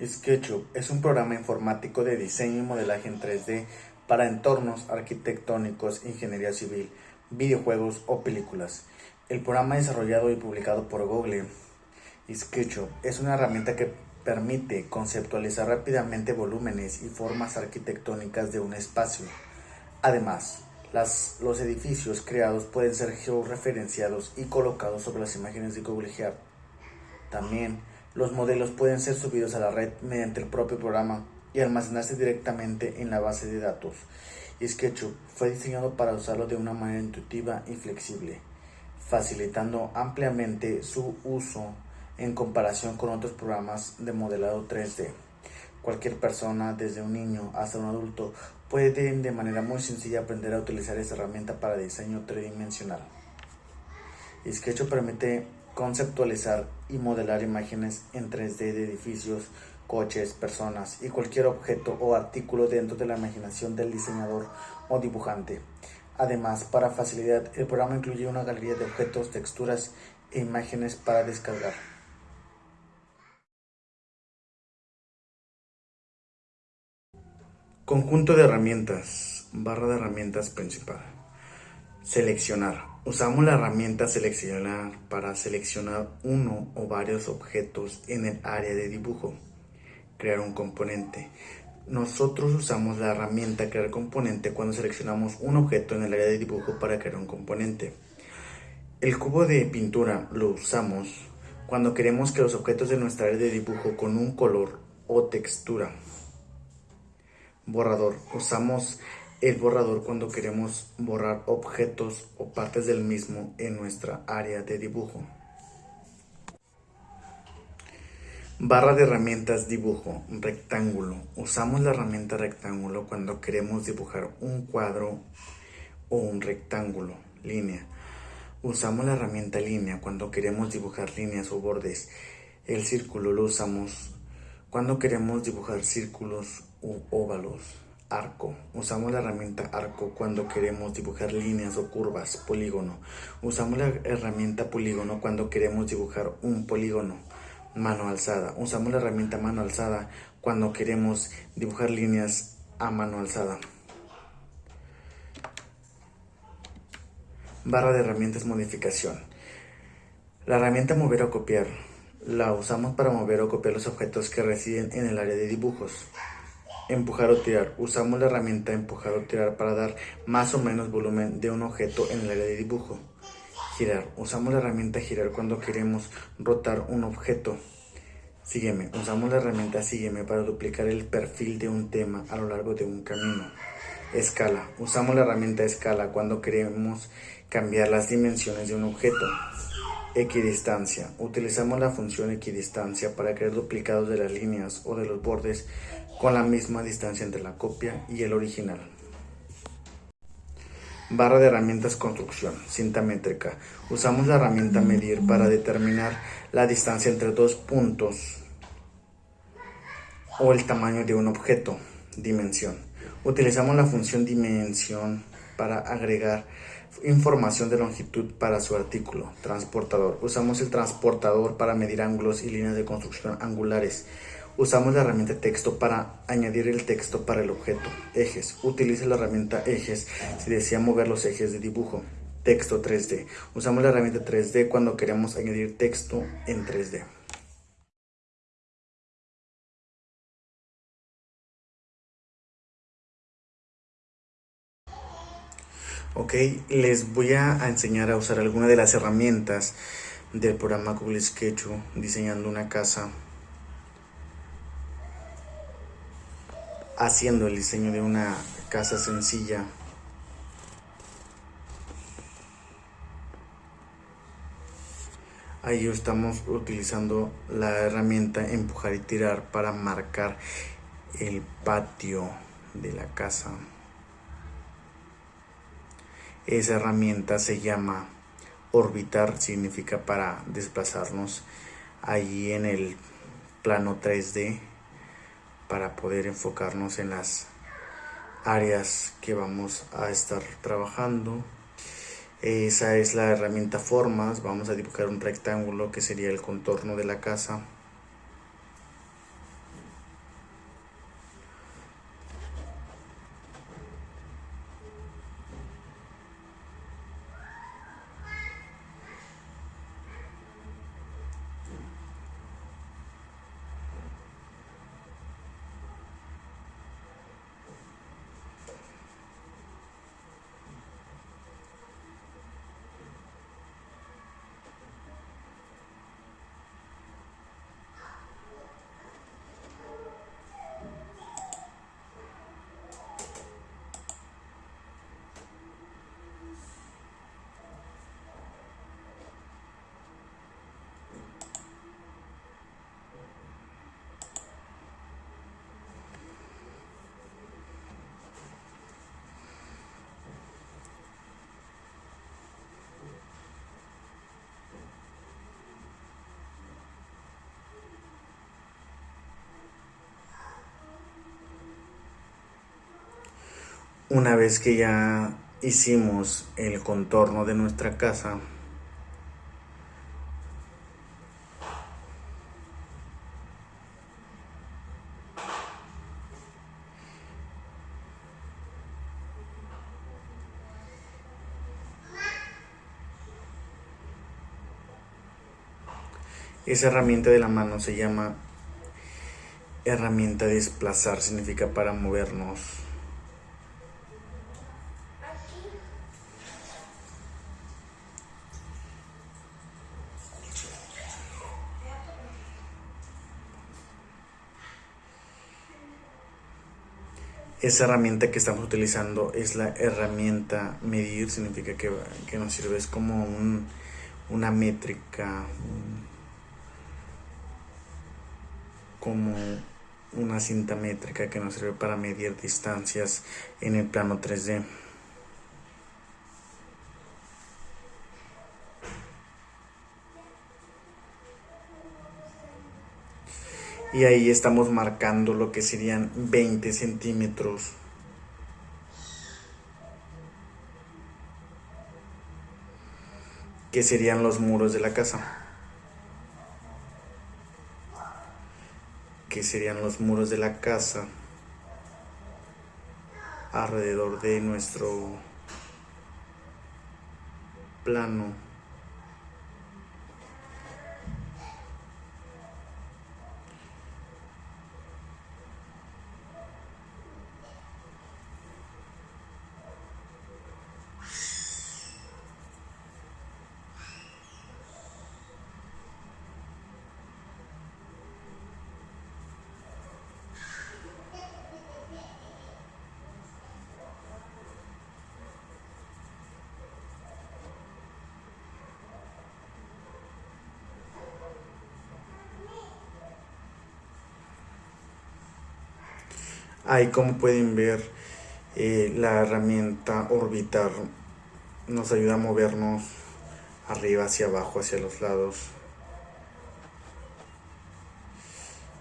SketchUp es un programa informático de diseño y modelaje en 3D para entornos arquitectónicos, ingeniería civil, videojuegos o películas. El programa desarrollado y publicado por Google, SketchUp, es una herramienta que permite conceptualizar rápidamente volúmenes y formas arquitectónicas de un espacio. Además, los edificios creados pueden ser georreferenciados y colocados sobre las imágenes de Google Earth. También, los modelos pueden ser subidos a la red mediante el propio programa y almacenarse directamente en la base de datos. SketchUp fue diseñado para usarlo de una manera intuitiva y flexible, facilitando ampliamente su uso en comparación con otros programas de modelado 3D. Cualquier persona, desde un niño hasta un adulto, puede de manera muy sencilla aprender a utilizar esta herramienta para diseño tridimensional. SketchUp permite conceptualizar y modelar imágenes en 3D de edificios, coches, personas y cualquier objeto o artículo dentro de la imaginación del diseñador o dibujante. Además, para facilidad, el programa incluye una galería de objetos, texturas e imágenes para descargar. Conjunto de herramientas, barra de herramientas principal. Seleccionar. Usamos la herramienta seleccionar para seleccionar uno o varios objetos en el área de dibujo. Crear un componente. Nosotros usamos la herramienta crear componente cuando seleccionamos un objeto en el área de dibujo para crear un componente. El cubo de pintura lo usamos cuando queremos que los objetos de nuestra área de dibujo con un color o textura. Borrador. Usamos el borrador cuando queremos borrar objetos o partes del mismo en nuestra área de dibujo. Barra de herramientas dibujo, rectángulo. Usamos la herramienta rectángulo cuando queremos dibujar un cuadro o un rectángulo, línea. Usamos la herramienta línea cuando queremos dibujar líneas o bordes. El círculo lo usamos cuando queremos dibujar círculos u óvalos. Arco. Usamos la herramienta arco cuando queremos dibujar líneas o curvas. Polígono. Usamos la herramienta polígono cuando queremos dibujar un polígono. Mano alzada. Usamos la herramienta mano alzada cuando queremos dibujar líneas a mano alzada. Barra de herramientas modificación. La herramienta mover o copiar la usamos para mover o copiar los objetos que residen en el área de dibujos. Empujar o tirar. Usamos la herramienta empujar o tirar para dar más o menos volumen de un objeto en el área de dibujo. Girar. Usamos la herramienta girar cuando queremos rotar un objeto. Sígueme. Usamos la herramienta sígueme para duplicar el perfil de un tema a lo largo de un camino. Escala. Usamos la herramienta escala cuando queremos cambiar las dimensiones de un objeto. Equidistancia. Utilizamos la función equidistancia para crear duplicados de las líneas o de los bordes con la misma distancia entre la copia y el original. Barra de herramientas construcción, cinta métrica. Usamos la herramienta medir para determinar la distancia entre dos puntos o el tamaño de un objeto, dimensión. Utilizamos la función dimensión para agregar información de longitud para su artículo. Transportador. Usamos el transportador para medir ángulos y líneas de construcción angulares. Usamos la herramienta texto para añadir el texto para el objeto. Ejes. Utilice la herramienta ejes si desea mover los ejes de dibujo. Texto 3D. Usamos la herramienta 3D cuando queremos añadir texto en 3D. Ok, les voy a enseñar a usar alguna de las herramientas del programa Google Sketch diseñando una casa haciendo el diseño de una casa sencilla. Ahí estamos utilizando la herramienta empujar y tirar para marcar el patio de la casa. Esa herramienta se llama orbitar, significa para desplazarnos allí en el plano 3D para poder enfocarnos en las áreas que vamos a estar trabajando. Esa es la herramienta formas, vamos a dibujar un rectángulo que sería el contorno de la casa. Una vez que ya hicimos el contorno de nuestra casa, Esa herramienta de la mano se llama herramienta desplazar, significa para movernos. Esa herramienta que estamos utilizando es la herramienta medir, significa que, nos sirve, es como una métrica, como una cinta métrica que nos sirve para medir distancias en el plano 3D. Y ahí estamos marcando lo que serían 20 centímetros. Que serían los muros de la casa. que serían los muros de la casa alrededor de nuestro plano Ahí como pueden ver, eh, la herramienta orbitar nos ayuda a movernos arriba, hacia abajo, hacia los lados.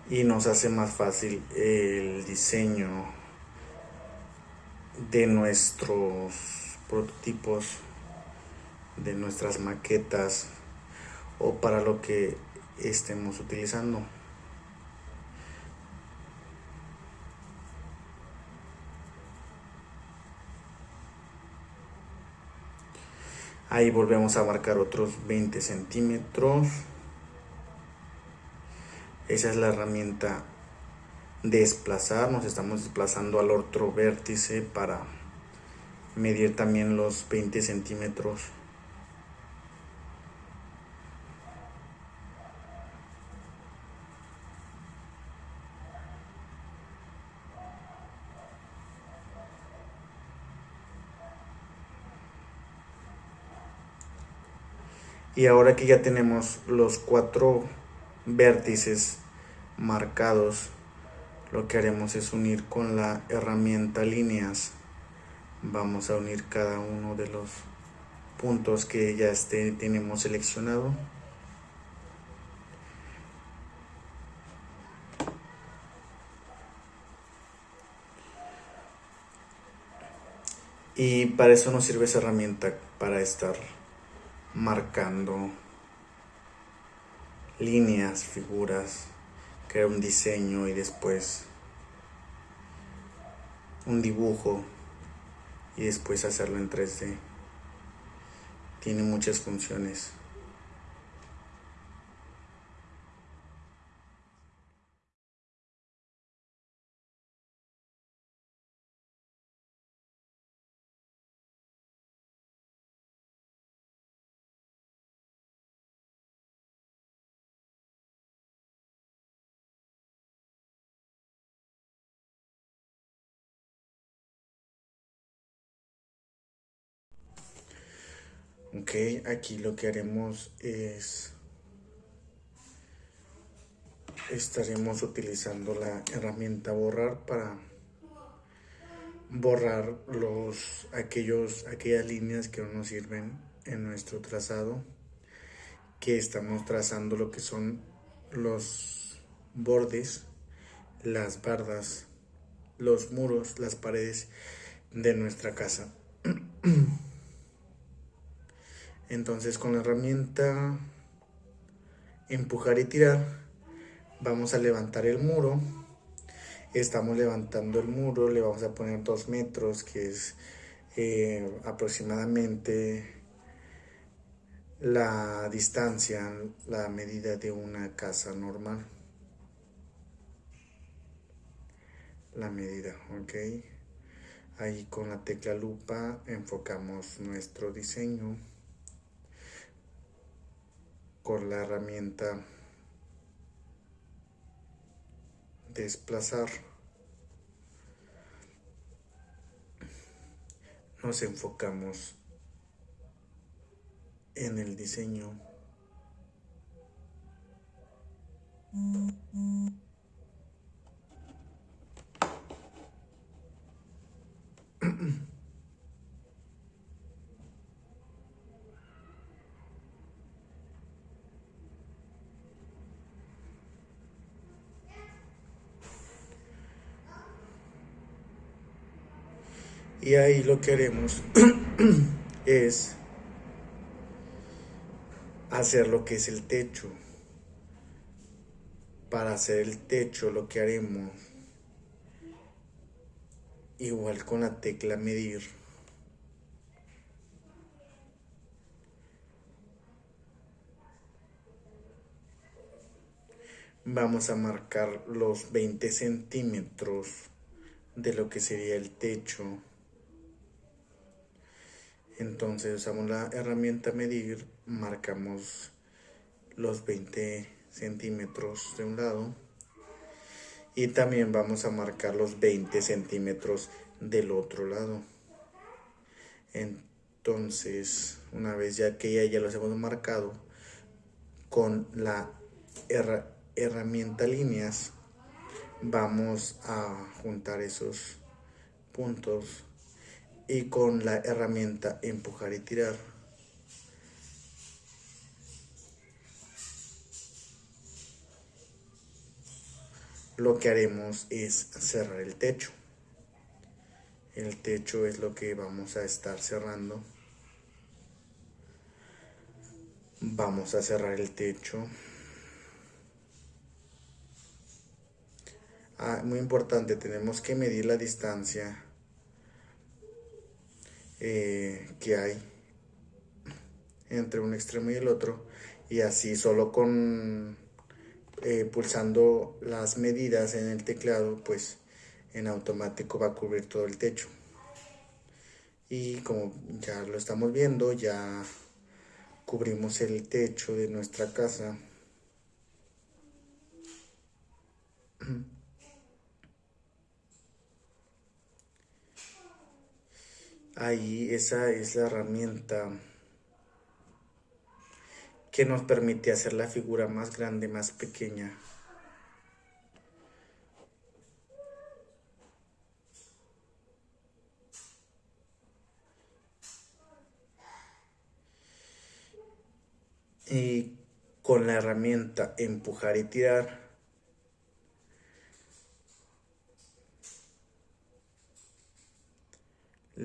Y nos hace más fácil el diseño de nuestros prototipos, de nuestras maquetas o para lo que estemos utilizando. Ahí volvemos a marcar otros 20 centímetros. Esa es la herramienta desplazar. Nos estamos desplazando al otro vértice para medir también los 20 centímetros. Y ahora que ya tenemos los cuatro vértices marcados lo que haremos es unir con la herramienta líneas. Vamos a unir cada uno de los puntos que ya este, tenemos seleccionado. Y para eso nos sirve esa herramienta para estar marcando líneas, figuras, crear un diseño y después un dibujo y después hacerlo en 3D. Tiene muchas funciones. Ok, aquí lo que haremos es estaremos utilizando la herramienta borrar para borrar los aquellos aquellas líneas que no nos sirven en nuestro trazado que estamos trazando lo que son los bordes las bardas los muros las paredes de nuestra casa. Entonces con la herramienta empujar y tirar vamos a levantar el muro. Estamos levantando el muro, le vamos a poner dos metros que es eh, aproximadamente la distancia, la medida de una casa normal. La medida, ok. Ahí con la tecla lupa enfocamos nuestro diseño con la herramienta desplazar. Nos enfocamos en el diseño. Y ahí lo que haremos es hacer lo que es el techo. Para hacer el techo lo que haremos, igual con la tecla medir, vamos a marcar los 20 centímetros de lo que sería el techo entonces usamos la herramienta medir, marcamos los 20 centímetros de un lado y también vamos a marcar los 20 centímetros del otro lado. Entonces, una vez ya que ya, ya los hemos marcado, con la herramienta líneas vamos a juntar esos puntos y con la herramienta empujar y tirar. Lo que haremos es cerrar el techo. El techo es lo que vamos a estar cerrando. Vamos a cerrar el techo. Ah, muy importante, tenemos que medir la distancia eh, que hay entre un extremo y el otro y así solo con eh, pulsando las medidas en el teclado pues en automático va a cubrir todo el techo. Y como ya lo estamos viendo ya cubrimos el techo de nuestra casa ahí esa es la herramienta que nos permite hacer la figura más grande, más pequeña. Y con la herramienta empujar y tirar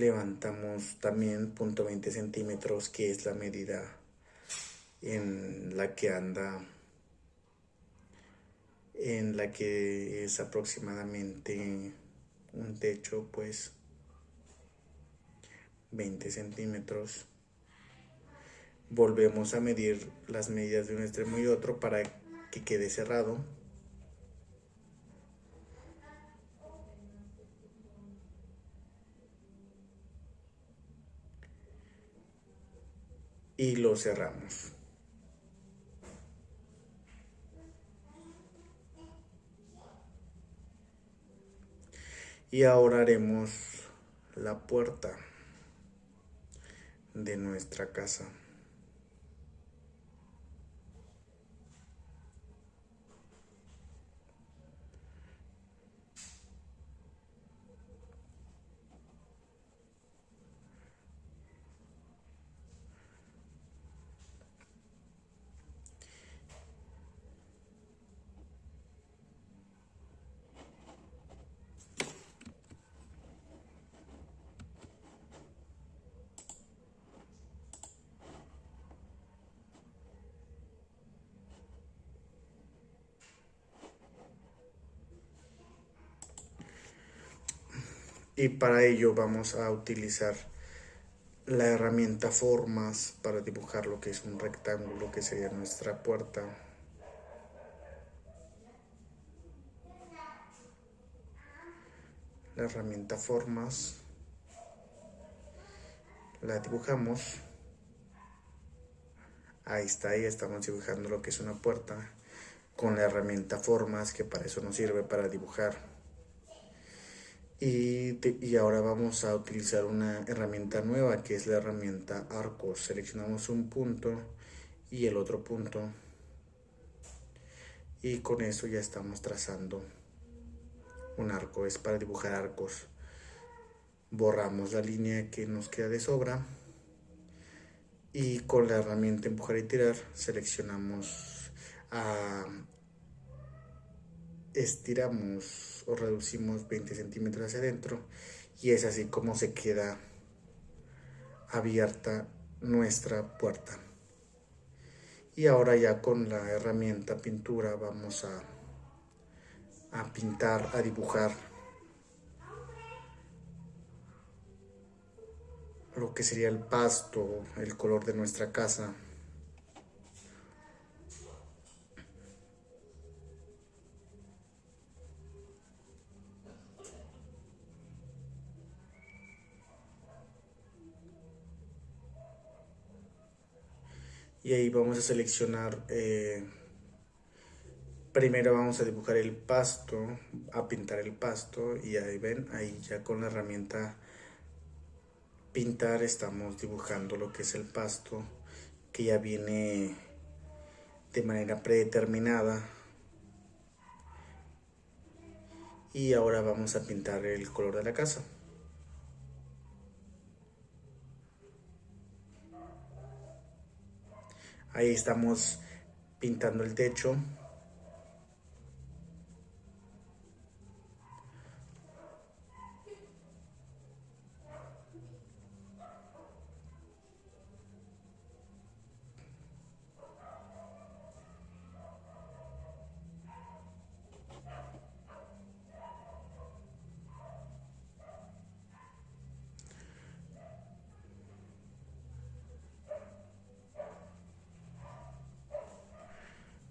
levantamos también punto 20 centímetros que es la medida en la que anda en la que es aproximadamente un techo pues 20 centímetros. Volvemos a medir las medidas de un extremo y otro para que quede cerrado y lo cerramos. Y ahora haremos la puerta de nuestra casa. Y para ello vamos a utilizar la herramienta formas para dibujar lo que es un rectángulo que sería nuestra puerta. La herramienta formas. La dibujamos. Ahí está ahí estamos dibujando lo que es una puerta con la herramienta formas que para eso nos sirve para dibujar y, ahora vamos a utilizar una herramienta nueva que es la herramienta arcos. Seleccionamos un punto y el otro punto. Y con eso ya estamos trazando un arco. Es para dibujar arcos. Borramos la línea que nos queda de sobra. Y con la herramienta empujar y tirar seleccionamos a estiramos o reducimos 20 centímetros hacia adentro y es así como se queda abierta nuestra puerta y ahora ya con la herramienta pintura vamos a, a pintar, a dibujar lo que sería el pasto, el color de nuestra casa. Y ahí vamos a seleccionar, eh, primero vamos a dibujar el pasto, a pintar el pasto y ahí ven, ahí ya con la herramienta pintar estamos dibujando lo que es el pasto que ya viene de manera predeterminada. Y ahora vamos a pintar el color de la casa ahí estamos pintando el techo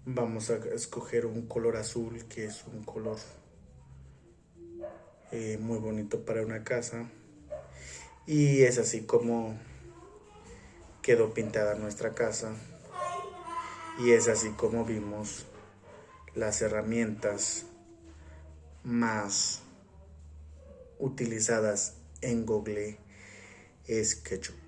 vamos a escoger un color azul que es un color eh, muy bonito para una casa. Y es así como quedó pintada nuestra casa. Y es así como vimos las herramientas más utilizadas en Google SketchUp